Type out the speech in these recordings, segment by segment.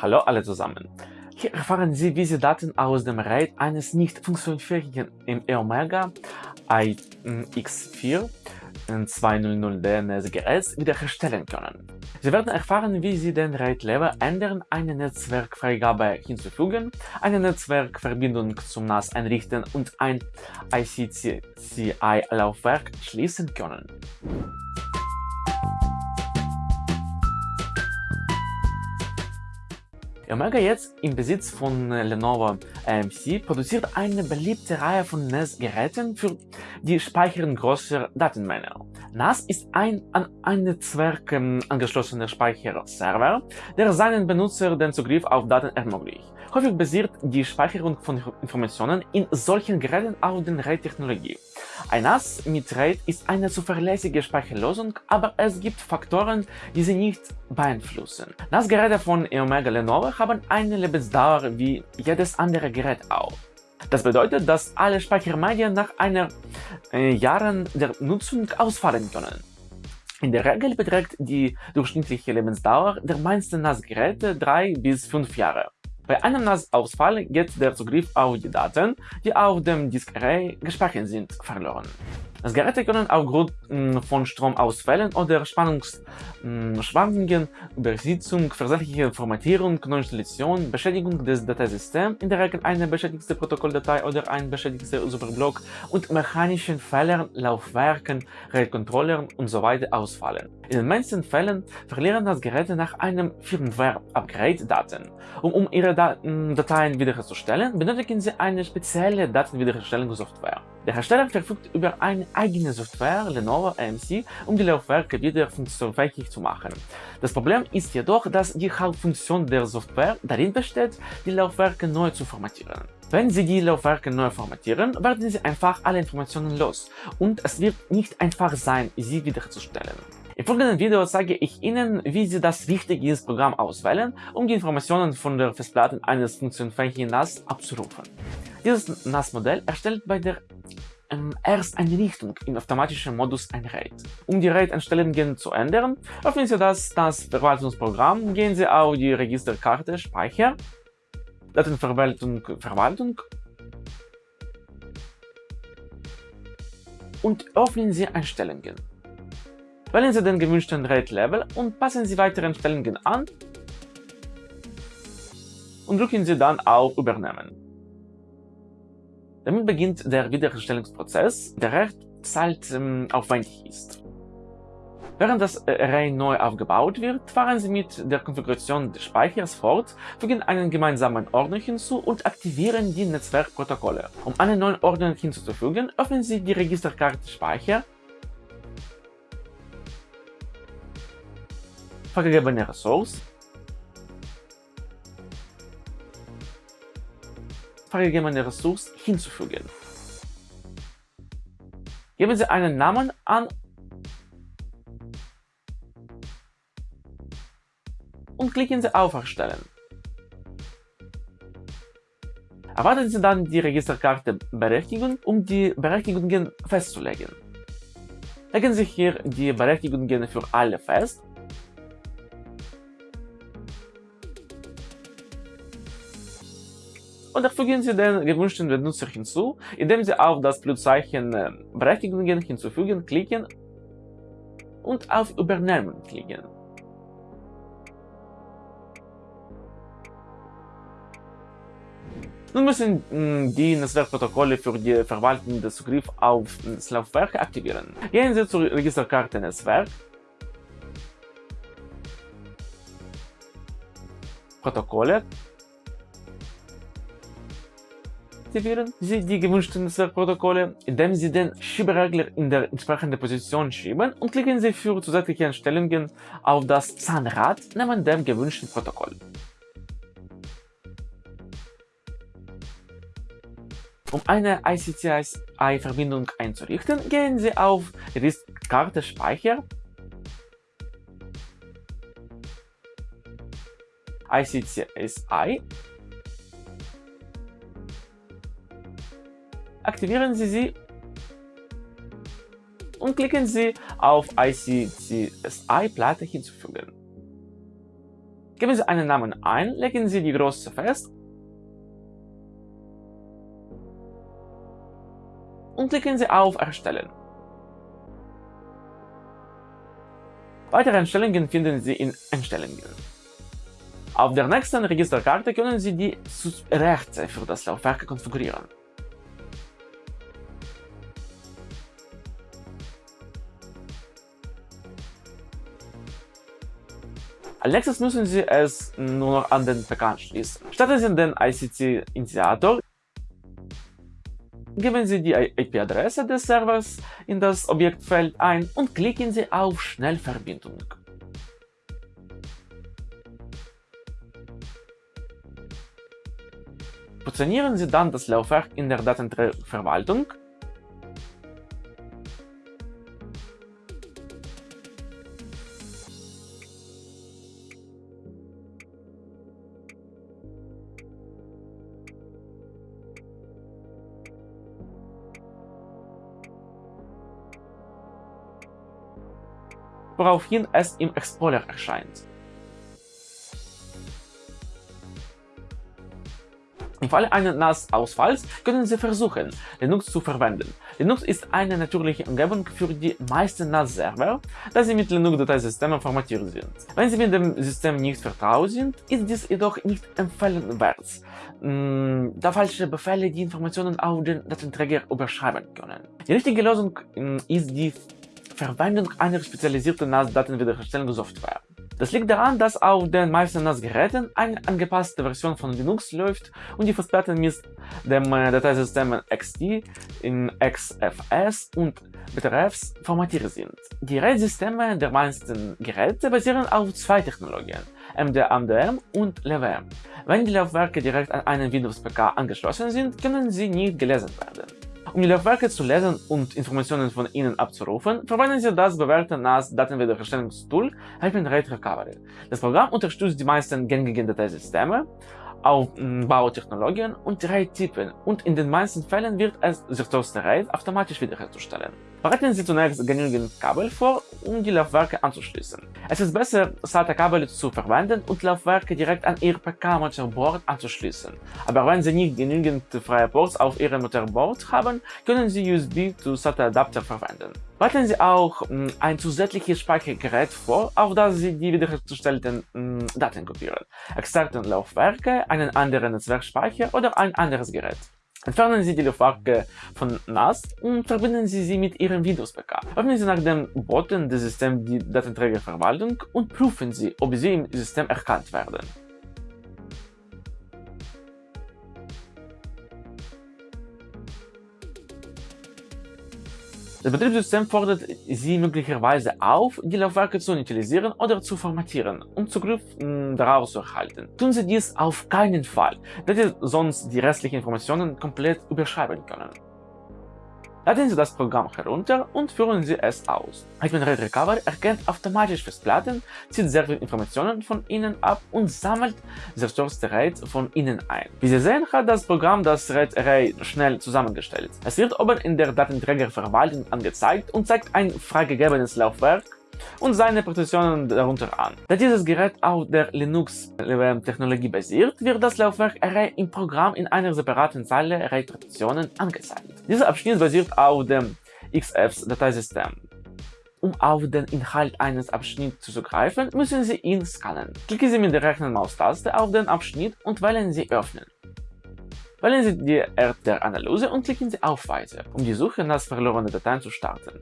Hallo alle zusammen. Hier erfahren Sie, wie Sie Daten aus dem RAID eines nicht funktionsfähigen EOMega iX4 200 DNS-Geräts wiederherstellen können. Sie werden erfahren, wie Sie den RAID-Level ändern, eine Netzwerkfreigabe hinzufügen, eine Netzwerkverbindung zum NAS einrichten und ein ICCI-Laufwerk schließen können. Omega jetzt im Besitz von Lenovo AMC produziert eine beliebte Reihe von NAS-Geräten für die Speicherung großer Datenmengen. NAS ist ein an ein Netzwerk ähm, angeschlossener Speicherserver, der seinen Benutzer den Zugriff auf Daten ermöglicht. Häufig basiert die Speicherung von Informationen in solchen Geräten auf der RAID-Technologie. Ein NAS mit RAID ist eine zuverlässige Speicherlösung, aber es gibt Faktoren, die sie nicht beeinflussen. NAS-Geräte von Eomega Lenovo haben eine Lebensdauer wie jedes andere Gerät auch. Das bedeutet, dass alle Speichermedien nach einer äh, Jahren der Nutzung ausfallen können. In der Regel beträgt die durchschnittliche Lebensdauer der meisten NAS-Geräte 3 bis 5 Jahre. Bei einem NAS-Ausfall geht der Zugriff auf die Daten, die auf dem Diskarray gespeichert sind, verloren. Das Geräte können aufgrund von Stromausfällen oder Spannungsschwankungen, hm, Übersitzung, versehentliche Formatierung, Neuinstallation, Beschädigung des Dateisystems, in der Regel eine beschädigte Protokolldatei oder ein beschädigter Superblock und mechanischen Fehlern, Laufwerken, RAID-Controllern usw. So ausfallen. In den meisten Fällen verlieren das Geräte nach einem Firmware-Upgrade Daten. Um, um ihre Dateien wiederherzustellen, benötigen sie eine spezielle Datenwiederherstellungssoftware. Der Hersteller verfügt über eine eigene Software Lenovo AMC, um die Laufwerke wieder funktionsfähig zu machen. Das Problem ist jedoch, dass die Hauptfunktion der Software darin besteht, die Laufwerke neu zu formatieren. Wenn Sie die Laufwerke neu formatieren, werden Sie einfach alle Informationen los und es wird nicht einfach sein, sie wiederherzustellen. Im folgenden Video zeige ich Ihnen, wie Sie das richtige Programm auswählen, um die Informationen von der Festplatte eines funktionsfähigen NAS abzurufen. Dieses NAS-Modell erstellt bei der ähm, Ersteinrichtung im automatischen Modus ein RAID. Um die RAID-Einstellungen zu ändern, öffnen Sie das NAS-Verwaltungsprogramm, gehen Sie auf die Registerkarte Speicher, Datenverwaltung Verwaltung und öffnen Sie Einstellungen. Wählen Sie den gewünschten RAID-Level und passen Sie weitere Einstellungen an und drücken Sie dann auf Übernehmen. Damit beginnt der Wiederherstellungsprozess, der recht zeitaufwendig ist. Während das Array neu aufgebaut wird, fahren Sie mit der Konfiguration des Speichers fort, fügen einen gemeinsamen Ordner hinzu und aktivieren die Netzwerkprotokolle. Um einen neuen Ordner hinzuzufügen, öffnen Sie die Registerkarte Speicher, vergegebene Ressource freigegebene Ressource hinzufügen. Geben Sie einen Namen an und klicken Sie auf Erstellen. Erwarten Sie dann die Registerkarte Berechtigung, um die Berechtigungen festzulegen. Legen Sie hier die Berechtigungen für alle fest und fügen Sie den gewünschten Benutzer hinzu, indem Sie auf das Pluszeichen äh, Berechtigungen hinzufügen klicken und auf Übernehmen klicken. Nun müssen mm, die Netzwerkprotokolle für die Verwaltung des Zugriffs auf das Laufwerk aktivieren. Gehen Sie zur Registerkarte Netzwerk, Protokolle aktivieren. Sie die gewünschten Netzwerkprotokolle, indem Sie den Schieberegler in der entsprechenden Position schieben und klicken Sie für zusätzliche Einstellungen auf das Zahnrad neben dem gewünschten Protokoll. Um eine ICCI-Verbindung einzurichten, gehen Sie auf Ristkarte Speicher, ICCI aktivieren Sie sie und klicken Sie auf ICCSI-Platte hinzufügen. Geben Sie einen Namen ein, legen Sie die Größe fest und klicken Sie auf Erstellen. Weitere Einstellungen finden Sie in Einstellungen. Auf der nächsten Registerkarte können Sie die Rechte für das Laufwerk konfigurieren. Als nächstes müssen Sie es nur noch an den PK anschließen. Starten Sie den ICC-Initiator, geben Sie die IP-Adresse des Servers in das Objektfeld ein und klicken Sie auf Schnellverbindung. Positionieren Sie dann das Laufwerk in der Datenträgerverwaltung woraufhin es im Explorer erscheint. Im Falle eines NAS-Ausfalls können Sie versuchen, Linux zu verwenden. Linux ist eine natürliche Umgebung für die meisten NAS-Server, da sie mit Linux-Dateisystemen formatiert sind. Wenn Sie mit dem System nicht vertraut sind, ist dies jedoch nicht empfehlenswert, mm, da falsche Befehle die Informationen auf den Datenträger überschreiben können. Die richtige Lösung mm, ist die Verwendung einer spezialisierten NAS-Datenwiederherstellungssoftware. Das liegt daran, dass auf den meisten NAS-Geräten eine angepasste Version von Linux läuft und die Festplatten mit dem äh, Dateisystem XT in XFS und Betreffs formatiert sind. Die RAID-Systeme der meisten Geräte basieren auf zwei Technologien, MDM und LWM. Wenn die Laufwerke direkt an einen Windows-PK angeschlossen sind, können sie nicht gelesen werden. Um die Laufwerke zu lesen und Informationen von ihnen abzurufen, verwenden Sie das bewährte NAS-Datenwiederherstellungstool Hyphen RAID Recovery. Das Programm unterstützt die meisten gängigen Dateisysteme, Bautechnologien und RAID-Typen und in den meisten Fällen wird es das RAID automatisch wiederherzustellen. Bereiten Sie zunächst genügend Kabel vor, um die Laufwerke anzuschließen. Es ist besser, SATA-Kabel zu verwenden und Laufwerke direkt an Ihr PK-Motherboard anzuschließen. Aber wenn Sie nicht genügend freie Ports auf Ihrem Motherboard haben, können Sie USB zu SATA-Adapter verwenden. Bereiten Sie auch mh, ein zusätzliches Speichergerät vor, auf das Sie die wiederhergestellten mh, Daten kopieren. Externe Laufwerke, einen anderen Netzwerkspeicher oder ein anderes Gerät. Entfernen Sie die Laufwerke von NAS und verbinden Sie sie mit Ihrem Windows-PK. Öffnen Sie nach dem Button des Systems die Datenträgerverwaltung und prüfen Sie, ob sie im System erkannt werden. Das Betriebssystem fordert Sie möglicherweise auf, die Laufwerke zu initialisieren oder zu formatieren, um Zugriff hm, darauf zu erhalten. Tun Sie dies auf keinen Fall, da Sie sonst die restlichen Informationen komplett überschreiben können. Laden Sie das Programm herunter und führen Sie es aus. Hetman Red Recover erkennt automatisch Festplatten, zieht Serverinformationen von ihnen ab und sammelt zerstörte RAID von ihnen ein. Wie Sie sehen, hat das Programm das RAID-Array schnell zusammengestellt. Es wird oben in der Datenträgerverwaltung angezeigt und zeigt ein freigegebenes Laufwerk und seine Partitionen darunter an. Da dieses Gerät auf der Linux-Technologie basiert, wird das Laufwerk Array im Programm in einer separaten Zeile Array-Partitionen angezeigt. Dieser Abschnitt basiert auf dem XFS-Dateisystem. Um auf den Inhalt eines Abschnitts zuzugreifen, müssen Sie ihn scannen. Klicken Sie mit der rechten Maustaste auf den Abschnitt und wählen Sie Öffnen. Wählen Sie die Art der Analyse und klicken Sie auf Weiter, um die Suche nach verlorenen Dateien zu starten.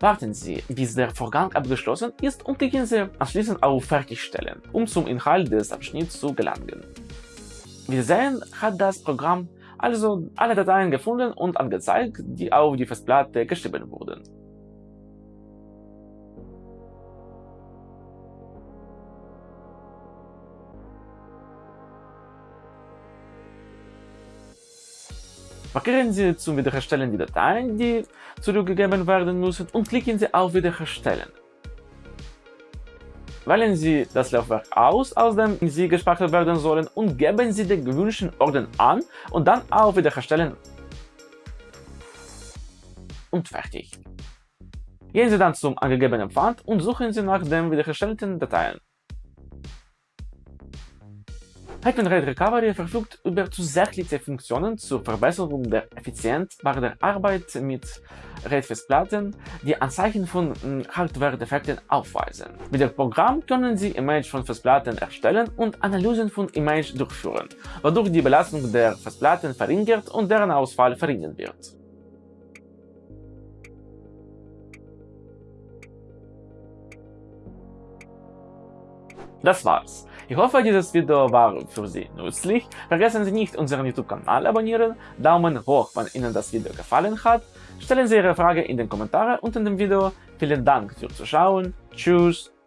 Warten Sie, bis der Vorgang abgeschlossen ist und klicken Sie anschließend auf Fertigstellen, um zum Inhalt des Abschnitts zu gelangen. Sie sehen, hat das Programm also alle Dateien gefunden und angezeigt, die auf die Festplatte geschrieben wurden. Markieren Sie zum Wiederherstellen die Dateien, die zurückgegeben werden müssen und klicken Sie auf Wiederherstellen. Wählen Sie das Laufwerk aus, aus dem Sie gespeichert werden sollen und geben Sie den gewünschten Orden an und dann auf Wiederherstellen und fertig. Gehen Sie dann zum angegebenen Pfad und suchen Sie nach den wiederhergestellten Dateien. Hetman RAID Recovery verfügt über zusätzliche Funktionen zur Verbesserung der Effizienz bei der Arbeit mit RAID-Festplatten, die Anzeichen von Hardware-Defekten aufweisen. Mit dem Programm können Sie Image von Festplatten erstellen und Analysen von Image durchführen, wodurch die Belastung der Festplatten verringert und deren Ausfall verhindert wird. Das war's. Ich hoffe, dieses Video war für Sie nützlich. Vergessen Sie nicht, unseren YouTube-Kanal abonnieren, Daumen hoch, wenn Ihnen das Video gefallen hat. Stellen Sie Ihre Frage in den Kommentaren unter dem Video. Vielen Dank fürs Zuschauen. Tschüss.